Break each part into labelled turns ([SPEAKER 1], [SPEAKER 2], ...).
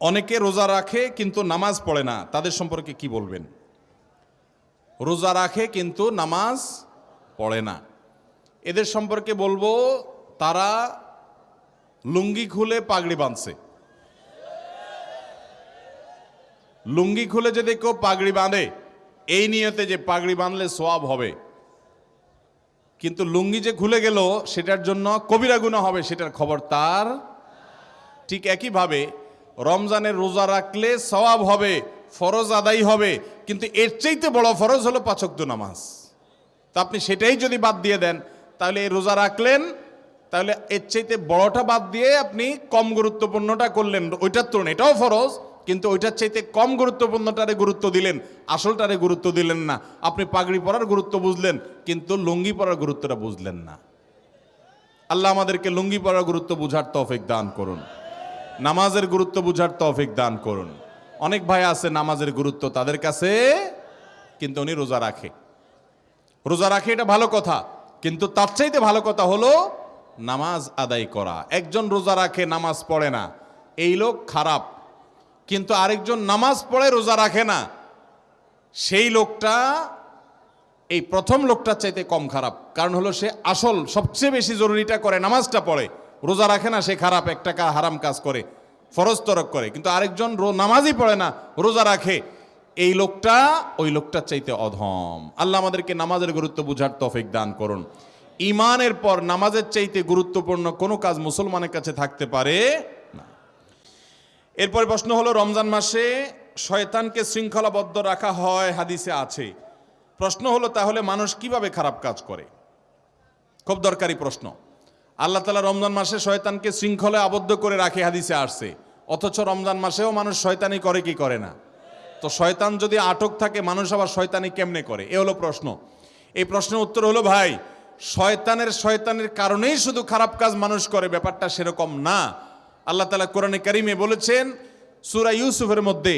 [SPEAKER 1] অনেকে রোজা রাখে কিন্তু নামাজ পড়ে না। তাদের সম্পর্কে কি বলবেন? রোজা রাখে কিন্তু নামাজ পড়ে না। এদের সম্পর্কে বলব, তারা লুঙ্গি খুলে পাগড়ি বাঁধছে। লুঙ্গি খুলে যদি কেউ পাগড়ি বাঁধে, এই নিয়তে যে পাগড়ি বাঁধলে সোয়াব হবে। কিন্তু লুঙ্গি যে খুলে গেল, সেটার জন্য কবিরা গুণা হবে, সেটার খবর তার ঠিক একইভাবে রমজানের রোজা রাখলে সওয়াব হবে, ফরজ আদায় হবে, কিন্তু এর চাইতে বড় ফরজ হলো পাচক্য নামাজ। তা আপনি সেটাই যদি বাদ দিয়ে দেন, তাহলে এই রোজা রাখলেন, তাহলে এর চাইতে বড়টা বাদ দিয়ে আপনি কম গুরুত্বপূর্ণটা করলেন। ওইটার তুলনায় এটাও ফরজ, কিন্তু ওইটার চাইতে কম গুরুত্বপূর্ণটারে গুরুত্ব দিলেন, আসলটারে গুরুত্ব দিলেন না। আপনি পাগড়ি পরার গুরুত্ব বুঝলেন, কিন্তু লুঙ্গি পরার গুরুত্বটা বুঝলেন না। আল্লাহ আমাদেরকে লুঙ্গি পরার গুরুত্ব বুঝার তৌফিক দান করুন। নামাজের গুরুত্ব বুঝার তৌফিক দান করুন। অনেক ভাই আছে নামাজের গুরুত্ব তাদের কাছে, কিন্তু উনি রোজা রাখে। রোজা রাখে এটা ভালো কথা, কিন্তু তার চাইতে ভালো কথা হলো নামাজ আদায় করা। একজন রোজা রাখে, নামাজ পড়ে না। এই লোক খারাপ, কিন্তু আরেকজন নামাজ পড়ে, রোজা রাখে না। সেই লোকটা, এই প্রথম লোকটার চাইতে কম খারাপ, কারণ হলো সে আসল, সবচেয়ে বেশি জরুরিটা করে নামাজটা পড়ে। রোজা রাখে না, সে খারাপ একটা কা- হারাম কাজ করে, ফরজ তরক করে। কিন্তু আরেকজন নামাজই পড়ে না, রোজা রাখে। এই লোকটা, ওই লোকটার চাইতে অধম। আল্লাহ আমাদেরকে নামাজের গুরুত্ব বুঝার তফিক দান করুন। ইমানের পর নামাজের চাইতে গুরুত্বপূর্ণ কোনো কাজ মুসলমানের কাছে থাকতে পারে না। এরপরে প্রশ্ন হলো, রমজান মাসে শয়তানকে শৃঙ্খলাবদ্ধ রাখা হয়, হাদিসে আছে। প্রশ্ন হলো, তাহলে মানুষ কীভাবে খারাপ কাজ করে? খুব দরকারি প্রশ্ন। আল্লাহ তালা রমজান মাসে শয়তানকে শৃঙ্খলে আবদ্ধ করে রাখে হাদিসে আসছে। অথচ রমজান মাসেও মানুষ শয়তানি করে কি করে না? তো শয়তান যদি আটক থাকে, মানুষ আবার শয়তানি কেমনে করে? এ হলো প্রশ্ন। এই প্রশ্নের উত্তর হলো, ভাই, শয়তানের শয়তানের কারণেই শুধু খারাপ কাজ মানুষ করে, ব্যাপারটা সেরকম না। আল্লাহ তালা কোরআনে কারিমে বলেছেন, সুরা ইউসুফের মধ্যে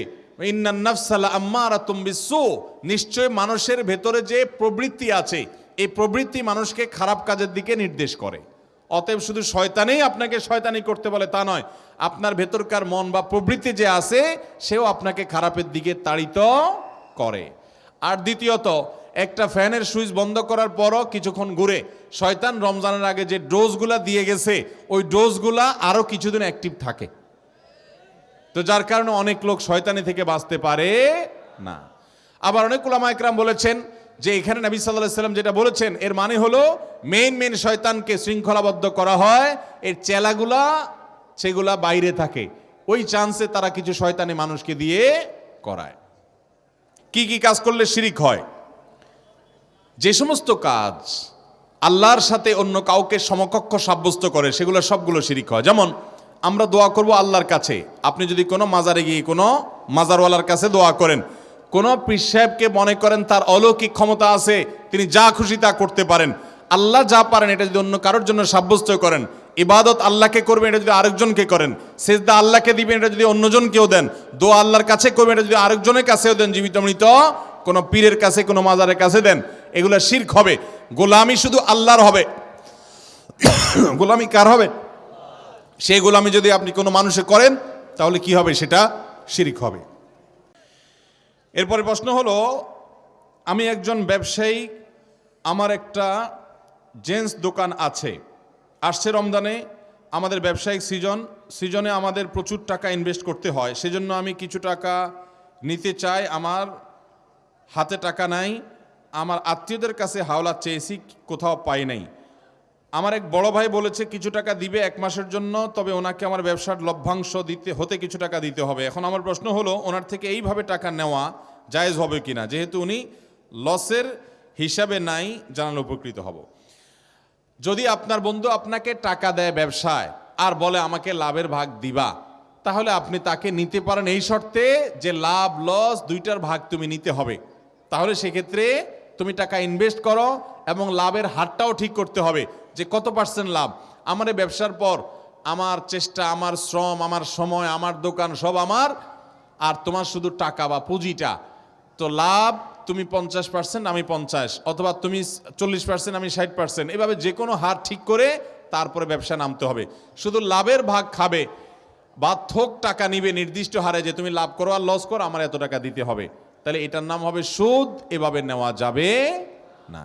[SPEAKER 1] নিশ্চয় মানুষের ভেতরে যে প্রবৃত্তি আছে, এই প্রবৃত্তি মানুষকে খারাপ কাজের দিকে নির্দেশ করে। অতএব শুধু শয়তানেই আপনাকে শয়তানি করতে বলে তা নয়, আপনার ভেতরকার মন বা প্রবৃত্তি যে আছে, সেও আপনাকে খারাপের দিকে তাড়িত করে। আর দ্বিতীয়ত, একটা ফ্যানের সুইচ বন্ধ করার পরও কিছুক্ষণ ঘুরে, শয়তান রমজানের আগে যে ডোজগুলা দিয়ে গেছে, ওই ডোজগুলা আরও কিছুদিন অ্যাক্টিভ থাকে। তো যার কারণে অনেক লোক শয়তানি থেকে বাঁচতে পারে না। আবার অনেক একরাম বলেছেন যে এখানে নবী সাল্লাহ সাল্লাম যেটা বলেছেন, এর মানে হলো মেইন মেইন শয়তানকে শৃঙ্খলাবদ্ধ করা হয়, এর চেলাগুলা সেগুলা বাইরে থাকে। ওই চান্সে তারা কিছু শয়তানি মানুষকে দিয়ে করায়। কি কি কাজ করলে শিরিক হয়? যে সমস্ত কাজ আল্লাহর সাথে অন্য কাউকে সমকক্ষ সাব্যস্ত করে, সেগুলো সবগুলো শিরিক হয়। যেমন, আমরা দোয়া করব আল্লাহর কাছে। আপনি যদি কোনো মাজারে গিয়ে কোনো মাজারওয়ালার কাছে দোয়া করেন কোনো পীর মনে করেন তার অলৌকিক ক্ষমতা আছে, তিনি যা খুশি তা করতে পারেন। আল্লাহ যা পারেন, এটা যদি অন্য কারোর জন্য সাব্যস্ত করেন। ইবাদত আল্লাহকে করবেন, এটা যদি আরেকজনকে করেন। সেজদা আল্লাহকে দিবেন, এটা যদি অন্যজনকেও দেন। দোয়া আল্লাহর কাছে করবেন, এটা যদি আরেকজনের কাছেও দেন, জীবিত মৃত, কোনো পীরের কাছে, কোনো মাজারের কাছে দেন। এগুলো শির্ক হবে। গোলামি শুধু আল্লাহর হবে। গোলামি কার হবে? সেই গোলামি যদি আপনি কোনো মানুষে করেন, তাহলে কি হবে? সেটা শিরিক হবে। এরপরে প্রশ্ন হলো, আমি একজন ব্যবসায়ী, আমার একটা জেন্টস দোকান আছে। আসছে রমজানে, আমাদের ব্যবসায়িক সিজন, সিজনে আমাদের প্রচুর টাকা ইনভেস্ট করতে হয়। সেজন্য আমি কিছু টাকা নিতে চাই, আমার হাতে টাকা নাই, আমার আত্মীয়দের কাছে হাওলা চেয়েছি, কোথাও পাই নাই। আমার এক বড় ভাই বলেছে, কিছু টাকা দিবে এক মাসের জন্য, তবে ওনাকে আমার ব্যবসার লভ্যাংশ দিতে, হতে কিছু টাকা দিতে হবে। এখন আমার প্রশ্ন হলো, ওনার থেকে এইভাবে টাকা নেওয়া জায়েজ হবে কিনা? যেহেতু উনি লসের হিসাবে নাই, জানালে উপকৃত হব। যদি আপনার বন্ধু আপনাকে টাকা দেয় ব্যবসায়, আর বলে, আমাকে লাভের ভাগ দিবা, তাহলে আপনি তাকে নিতে পারেন এই শর্তে যে লাভ, লস দুইটার ভাগ তুমি নিতে হবে। তাহলে সেক্ষেত্রে তুমি টাকা ইনভেস্ট করো এবং লাভের হারটাও ঠিক করতে হবে। যে কত পার্সেন্ট লাভ? আমার ব্যবসার পর আমার চেষ্টা, আমার শ্রম, আমার সময়, আমার দোকান সব আমার। আর তোমার শুধু টাকা বা পুঁজিটা। তো লাভ তুমি পঞ্চাশ পার্সেন্ট আমি পঞ্চাশ। অথবা তুমি চল্লিশ পার্সেন্ট আমি ষাট পার্সেন্ট এভাবে যে কোনো হার ঠিক করে তারপরে ব্যবসা নামতে হবে। শুধু লাভের ভাগ খাবে বা থোক টাকা নিবে নির্দিষ্ট হারে যে তুমি লাভ করো আর লস করো, আমার এত টাকা দিতে হবে। তাহলে এটার নাম হবে সুদ এভাবে নেওয়া যাবে না।